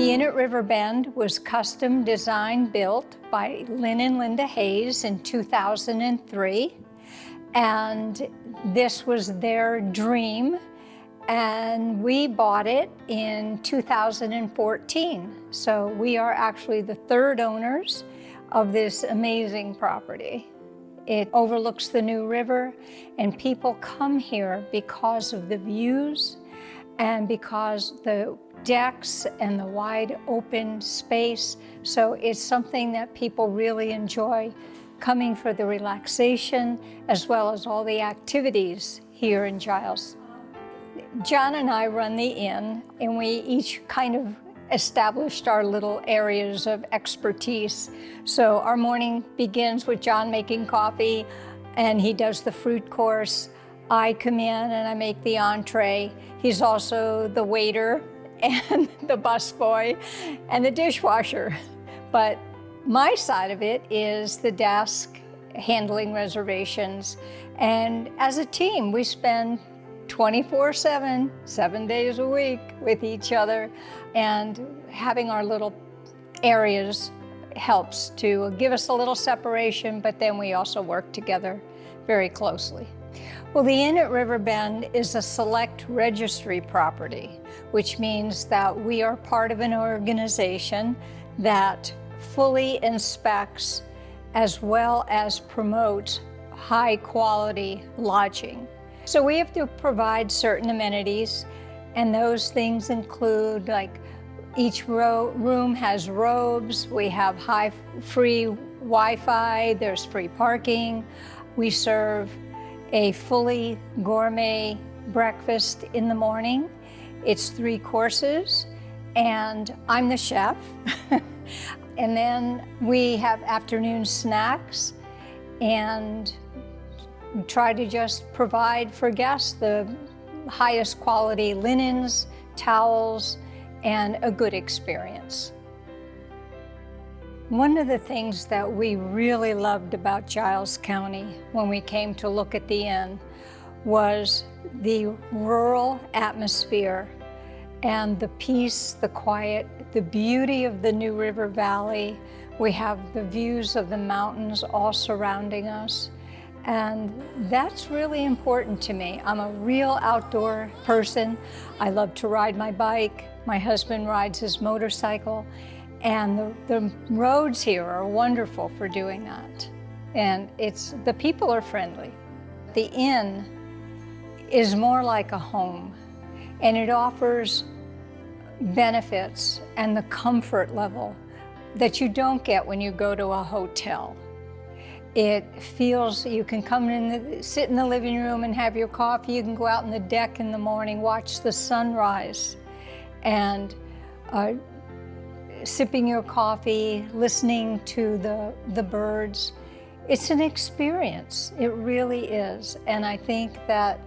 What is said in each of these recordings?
The Inn at River Bend was custom designed built by Lynn and Linda Hayes in 2003. And this was their dream. And we bought it in 2014. So we are actually the third owners of this amazing property. It overlooks the New River and people come here because of the views and because the decks and the wide open space. So it's something that people really enjoy coming for the relaxation as well as all the activities here in Giles. John and I run the inn and we each kind of established our little areas of expertise. So our morning begins with John making coffee and he does the fruit course. I come in and I make the entree. He's also the waiter and the busboy and the dishwasher. But my side of it is the desk, handling reservations. And as a team, we spend 24-7, seven days a week with each other. And having our little areas helps to give us a little separation, but then we also work together very closely. Well, the Inn at Riverbend is a select registry property, which means that we are part of an organization that fully inspects as well as promotes high quality lodging. So we have to provide certain amenities and those things include like each room has robes, we have high free Wi-Fi, there's free parking. We serve a fully gourmet breakfast in the morning. It's three courses and I'm the chef. and then we have afternoon snacks and try to just provide for guests the highest quality linens, towels, and a good experience. One of the things that we really loved about Giles County when we came to look at the inn was the rural atmosphere and the peace, the quiet, the beauty of the New River Valley. We have the views of the mountains all surrounding us. And that's really important to me. I'm a real outdoor person. I love to ride my bike. My husband rides his motorcycle. And the, the roads here are wonderful for doing that. And it's the people are friendly. The inn is more like a home and it offers benefits and the comfort level that you don't get when you go to a hotel. It feels, you can come in, the, sit in the living room and have your coffee. You can go out on the deck in the morning, watch the sunrise, and uh, sipping your coffee, listening to the, the birds. It's an experience, it really is. And I think that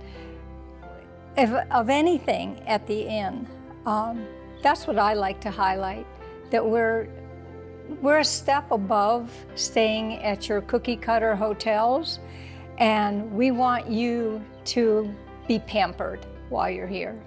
if, of anything at the inn, um, that's what I like to highlight, that we're we're a step above staying at your cookie cutter hotels, and we want you to be pampered while you're here.